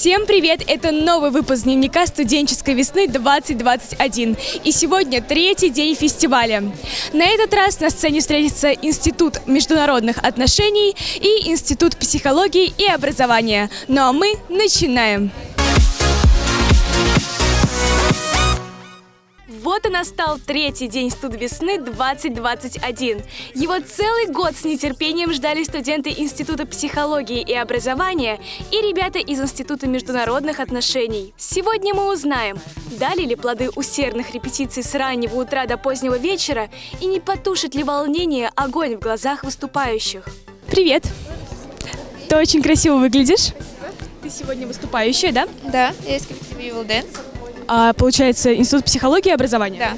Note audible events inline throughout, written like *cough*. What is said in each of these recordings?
Всем привет! Это новый выпуск дневника студенческой весны 2021. И сегодня третий день фестиваля. На этот раз на сцене встретится Институт международных отношений и Институт психологии и образования. Ну а мы начинаем! Вот и настал третий день студ весны 2021. Его целый год с нетерпением ждали студенты Института психологии и образования и ребята из Института международных отношений. Сегодня мы узнаем, дали ли плоды усердных репетиций с раннего утра до позднего вечера и не потушит ли волнение огонь в глазах выступающих. Привет! Ты очень красиво выглядишь. Ты сегодня выступающая, да? Да, я из коллектива Evil Dance. А, получается, Институт психологии и образования? Да,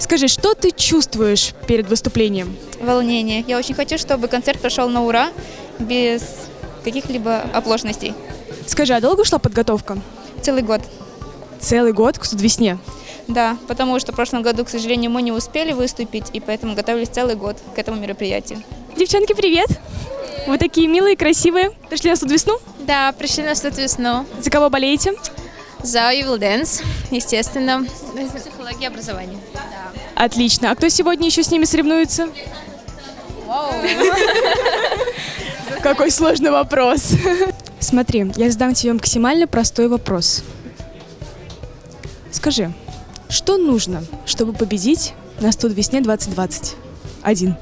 Скажи, что ты чувствуешь перед выступлением? волнение. Я очень хочу, чтобы концерт прошел на ура, без каких-либо оплошностей. Скажи, а долго шла подготовка? Целый год. Целый год к студвесне. Да, потому что в прошлом году, к сожалению, мы не успели выступить, и поэтому готовились целый год к этому мероприятию. Девчонки, привет! Вы такие милые, красивые. Пришли на студвесну? Да, пришли на что весну. За кого болеете? За Evil Dance, естественно. Психология образования. Отлично. А кто сегодня еще с ними соревнуется? *laughs* Какой сложный вопрос. *laughs* Смотри, я задам тебе максимально простой вопрос. Скажи, что нужно, чтобы победить на студ весне 2021?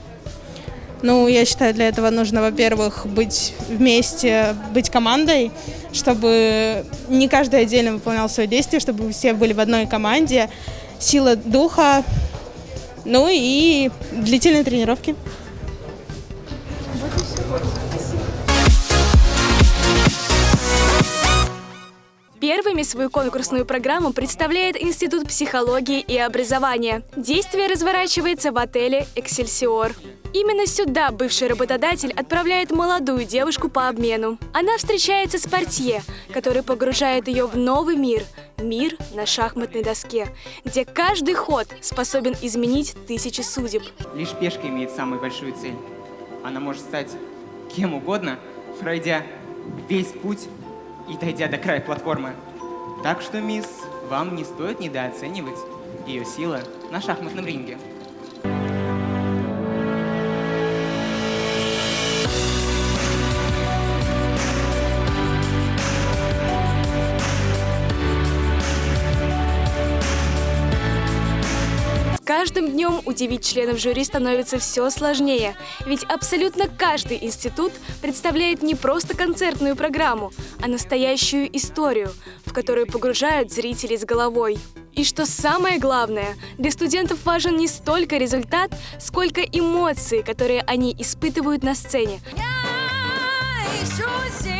Ну, я считаю, для этого нужно, во-первых, быть вместе, быть командой, чтобы не каждый отдельно выполнял свое действие, чтобы все были в одной команде, сила духа, ну и длительные тренировки. Первыми свою конкурсную программу представляет Институт психологии и образования. Действие разворачивается в отеле «Эксельсиор». Именно сюда бывший работодатель отправляет молодую девушку по обмену. Она встречается с портье, который погружает ее в новый мир – мир на шахматной доске, где каждый ход способен изменить тысячи судеб. Лишь пешка имеет самую большую цель. Она может стать кем угодно, пройдя весь путь и дойдя до края платформы. Так что, мисс, вам не стоит недооценивать ее силы на шахматном ринге. Днем удивить членов жюри становится все сложнее, ведь абсолютно каждый институт представляет не просто концертную программу, а настоящую историю, в которую погружают зрителей с головой. И что самое главное, для студентов важен не столько результат, сколько эмоции, которые они испытывают на сцене. ищу себя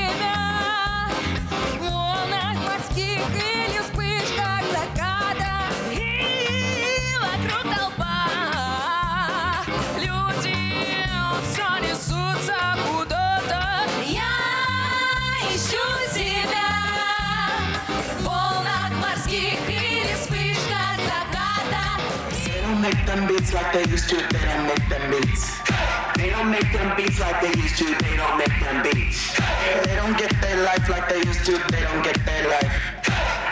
морских или вспышках заката They don't make them beats like they used to, they don't make them beats. They don't make them beats like they used to, they don't make them beats. They don't get their life like they used to, they don't get their life.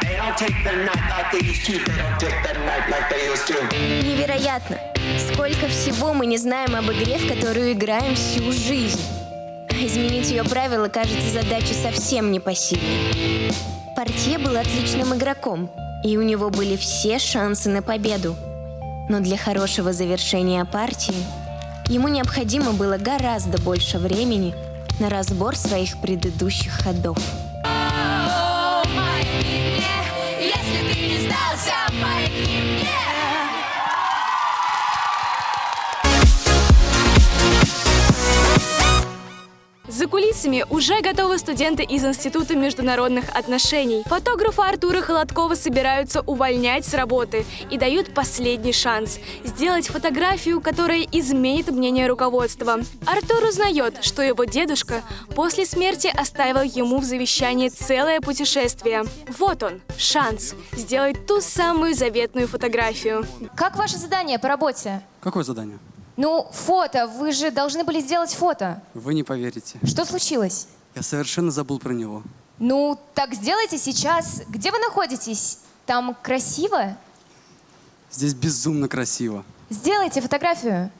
They don't take the night like they used to, they don't take the night like they used to. Невероятно! Сколько всего мы не знаем об игре, в которую играем всю жизнь. Изменить ее правила кажется задачей совсем непосильной. Портье был отличным игроком, и у него были все шансы на победу. Но для хорошего завершения партии ему необходимо было гораздо больше времени на разбор своих предыдущих ходов. Если ты не сдался, мне За кулисами уже готовы студенты из Института международных отношений. Фотографа Артура Холодкова собираются увольнять с работы и дают последний шанс – сделать фотографию, которая изменит мнение руководства. Артур узнает, что его дедушка после смерти оставил ему в завещании целое путешествие. Вот он, шанс сделать ту самую заветную фотографию. Как ваше задание по работе? Какое задание? Ну, фото. Вы же должны были сделать фото. Вы не поверите. Что случилось? Я совершенно забыл про него. Ну, так сделайте сейчас. Где вы находитесь? Там красиво? Здесь безумно красиво. Сделайте фотографию.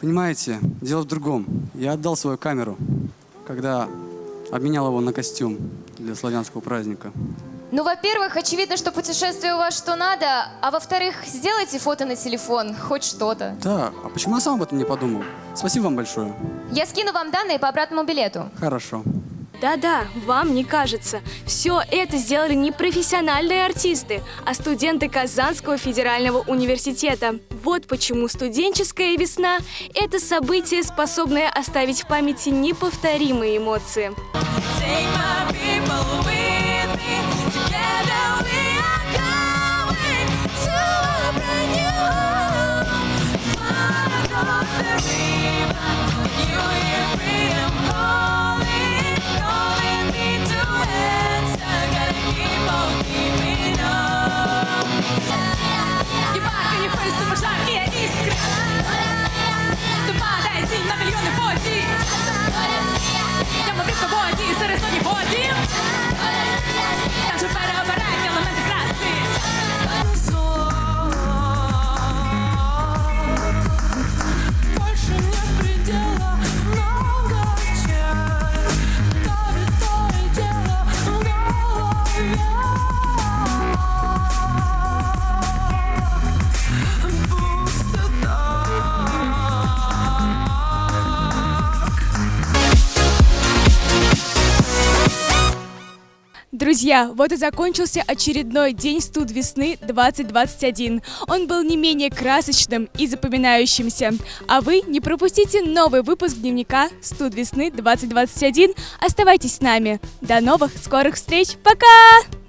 Понимаете, дело в другом. Я отдал свою камеру, когда обменял его на костюм для славянского праздника. Ну, во-первых, очевидно, что путешествие у вас что надо, а во-вторых, сделайте фото на телефон, хоть что-то. Да, а почему я сам об этом не подумал? Спасибо вам большое. Я скину вам данные по обратному билету. Хорошо. Да-да, вам не кажется. Все это сделали не профессиональные артисты, а студенты Казанского федерального университета. Вот почему студенческая весна – это событие, способное оставить в памяти неповторимые эмоции. Take my people with Друзья, вот и закончился очередной день студ весны 2021. Он был не менее красочным и запоминающимся. А вы не пропустите новый выпуск дневника студ весны 2021. Оставайтесь с нами. До новых скорых встреч. Пока!